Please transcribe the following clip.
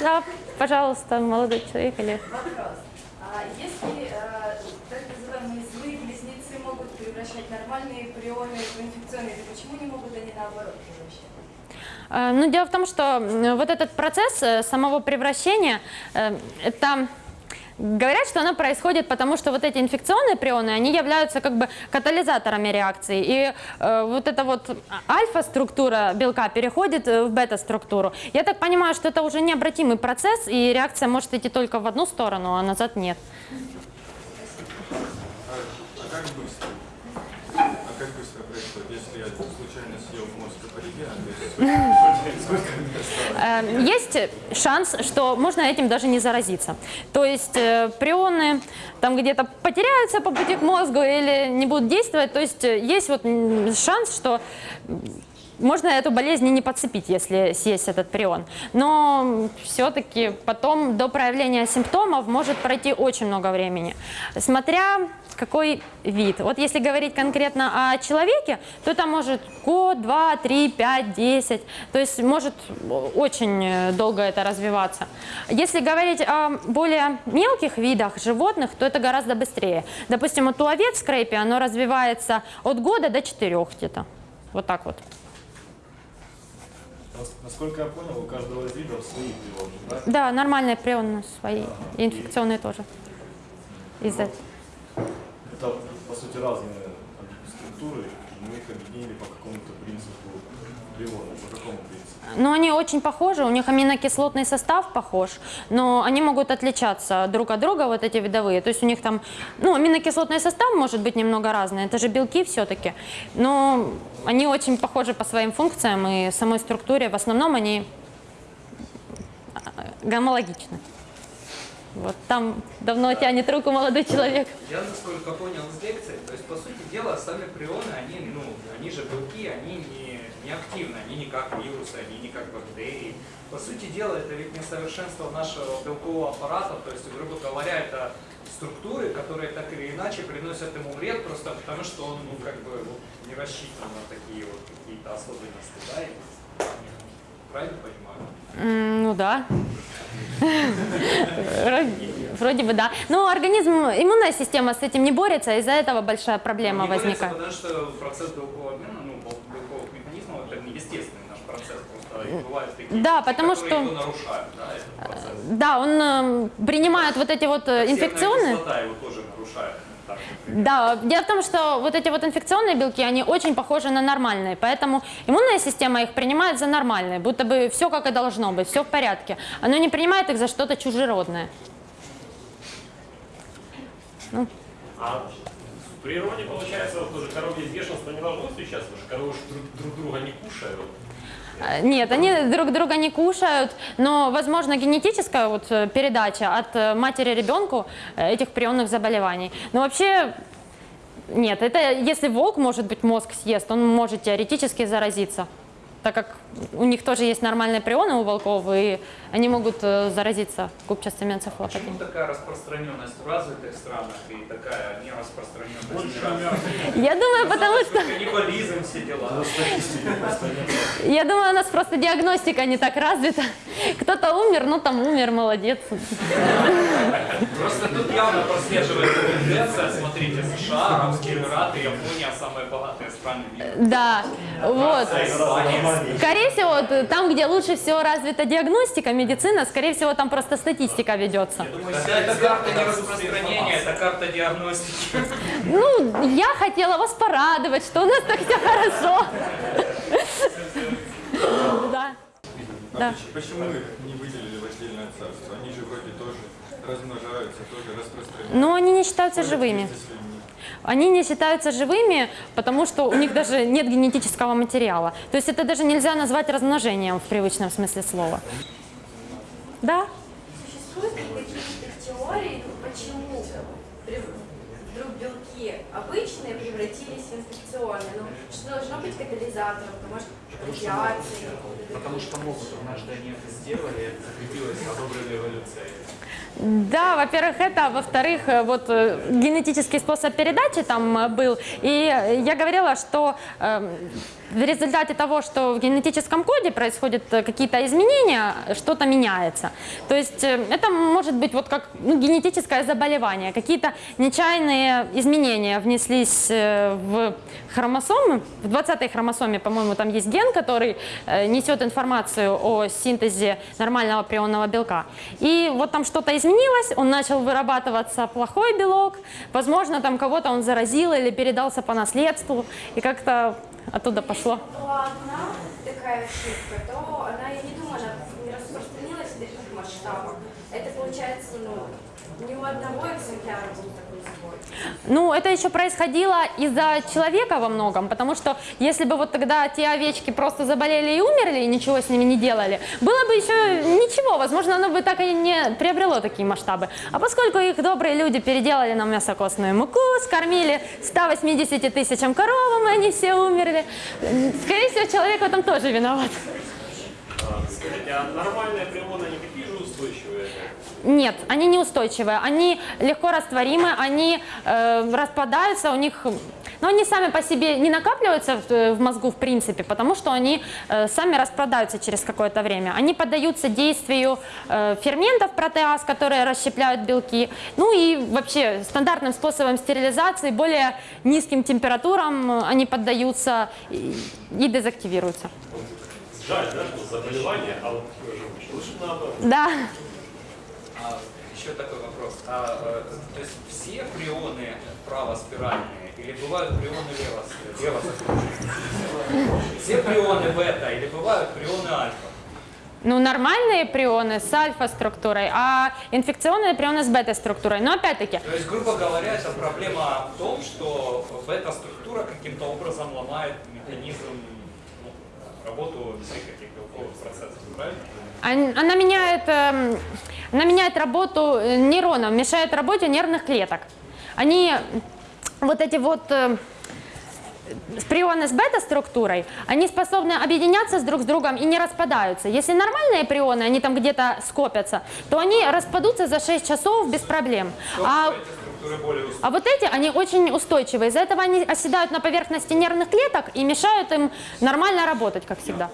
Да, пожалуйста, молодой человек или... Вопрос. А если э, так называемые злые близнецы могут превращать нормальные прионы в инфекционные, то почему не могут они наоборот превращать? Э, Ну, дело в том, что вот этот процесс э, самого превращения, э, это говорят, что оно происходит потому, что вот эти инфекционные прионы, они являются как бы катализаторами реакции. И э, вот эта вот альфа-структура белка переходит э, в бета-структуру. Я так понимаю, что это уже необратимый процесс, и реакция может идти только в одну сторону, а назад нет. А, а как быстро? А как быстро происходит, если я случайно съел мозг аборигена, то есть сколько мне осталось? Э, Есть шанс, что можно этим даже не заразиться. То есть э, прионы там где-то потеряются по пути к мозгу или не будут действовать. То есть э, есть вот шанс, что можно эту болезнь не подцепить, если съесть этот прион. Но все-таки потом до проявления симптомов может пройти очень много времени. Смотря какой вид. Вот если говорить конкретно о человеке, то это может год, два, три, пять, десять. То есть может очень э, долго это развиваться. Если говорить о более мелких видах животных, то это гораздо быстрее. Допустим, вот у овец в скрепе оно развивается от года до четырех где-то. Вот так вот. Нас- Насколько я понял, у каждого вида свои прионы, да? Да, нормальные прионы свои, и инфекционные тоже. Из-за Это, по сути, разные структуры, мы их объединили по какому-то принципу приона. По какому принципу? Но они очень похожи, у них аминокислотный состав похож, но они могут отличаться друг от друга, вот эти видовые. То есть у них там, ну, аминокислотный состав может быть немного разный, это же белки все-таки, но они очень похожи по своим функциям и самой структуре. В основном они гомологичны. Вот там давно тянет руку молодой человек. Я, насколько понял из лекции, то есть, по сути дела, сами прионы, они, ну, они же белки, они не, не активны, они не как вирусы, они не как бактерии. По сути дела, это ведь несовершенство нашего белкового аппарата, то есть, грубо говоря, это структуры, которые так или иначе приносят ему вред, просто потому что он, ну, как бы, вот, не рассчитан на такие вот какие-то особенности, да, и- правильно понимаю? М, Ну да. Вроде- бы да. Но организм, иммунная система с этим не борется, из-за этого большая проблема Ну, не борется, возникает. Потому что процесс белкового обмена, ну, бел- белковых механизмов, это естественный наш процесс, такие Да, потому что- нарушают, да. Да, он э, принимает вот эти вот э, инфекционные. кислота его тоже нарушает. Да, дело в том, что вот эти вот инфекционные белки, они очень похожи на нормальные, поэтому иммунная система их принимает за нормальные, будто бы все как и должно быть, все в порядке. Она не принимает их за что-то чужеродное. А в природе, получается, вот тоже коровье бешенство не должно встречаться, потому что коровы друг, друг друга не кушают. Э, Нет, они друг друга не кушают, но, возможно, генетическая вот э, передача от э, матери ребенку э, этих прионных заболеваний. Но вообще нет, это если волк, может быть, мозг съест, он может теоретически заразиться, так как у них тоже есть нормальные прионы у волков, и они могут э, заразиться губчатым Почему энцефалопатией. такая распространенность в развитых странах и такая нераспространенность в неразвитых? Я думаю, потому что Каннибализм, все дела. Я думаю, у нас просто диагностика не так развита. Кто-то умер, ну там умер, молодец. Просто тут явно прослеживается тенденция, смотрите, США, Арабские Эмираты, Япония, самые богатые страны мира. Да, вот. Скорее всего, вот, там, где лучше всего развита диагностика, медицина, скорее всего, там просто статистика ведется. Это, это карта не распространения, это карта диагностики. Ну, я хотела вас порадовать, что у нас так все хорошо. Да. А Да. поч- почему их не выделили в отдельное царство? Они же вроде тоже размножаются, тоже распространяются. Но они не считаются живыми. Они не считаются живыми, потому что у них даже нет генетического материала. То есть это даже нельзя назвать размножением в привычном смысле слова. Да? Существует ли какие-то теории, почему белки обычные превратились в инфекционные? Ну, что должно быть катализатором? Может, радиации? Потому что могут, однажды они это сделали, это закрепилось, одобрили эволюцией. Да, во-первых, это, а во-вторых, э, вот э, генетический способ передачи там э, был. И я говорила, что эм, в результате того, что в генетическом коде происходят э, какие-то изменения, что-то меняется. То есть э, это может быть вот как ну, генетическое заболевание, какие-то нечаянные изменения внеслись э, в хромосомы. В 20-й хромосоме, по-моему, там есть ген, который несет информацию о синтезе нормального прионного белка. И вот там что-то изменилось, он начал вырабатываться плохой белок, возможно, там кого-то он заразил или передался по наследству, и как-то оттуда пошло. была одна такая ошибка, то она, я не думаю, она не распространилась в таких масштабах. Это получается, ну, ни у одного экземпляра был такой сбой. Ну, это еще происходило из-за человека во многом, потому что если бы вот тогда те овечки просто заболели и умерли, и ничего с ними не делали, было бы еще ничего, возможно, оно бы так и не приобрело такие масштабы. А поскольку их добрые люди переделали на мясокостную муку, скормили 180 тысячам коровам, и они все умерли, скорее всего, человек в этом тоже виноват. А, Скажите, а нормальные прионы, они такие же устойчивые? Нет, они неустойчивые, они легко растворимы, они э, распадаются, у них, но они сами по себе не накапливаются в, э, в мозгу в принципе, потому что они э, сами распадаются через какое-то время. Они поддаются действию э, ферментов протеаз, которые расщепляют белки. Ну и вообще стандартным способом стерилизации, более низким температурам э, они поддаются и, и дезактивируются. Жаль, да, что заболевание, а вот женщин лучше наоборот. Да. Еще такой вопрос. А, э, то есть все прионы правоспиральные или бывают прионы лево- левоспиральные? Все прионы бета или бывают прионы альфа? Ну, нормальные прионы с альфа-структурой, а инфекционные прионы с бета-структурой. Но опять-таки, То есть, грубо говоря, это проблема в том, что бета-структура каким-то образом ломает механизм, ну, работу всех этих белковых процессов, правильно? он- она меняет, эм, она меняет работу э, нейронов, мешает работе нервных клеток. Они, вот эти вот э, прионы с бета-структурой, они способны объединяться с друг с другом и не распадаются. Если нормальные прионы, они там где-то скопятся, то они распадутся за 6 часов без проблем. А. А вот эти, они очень устойчивые. Из-за этого они оседают на поверхности нервных клеток и мешают им нормально работать, как всегда.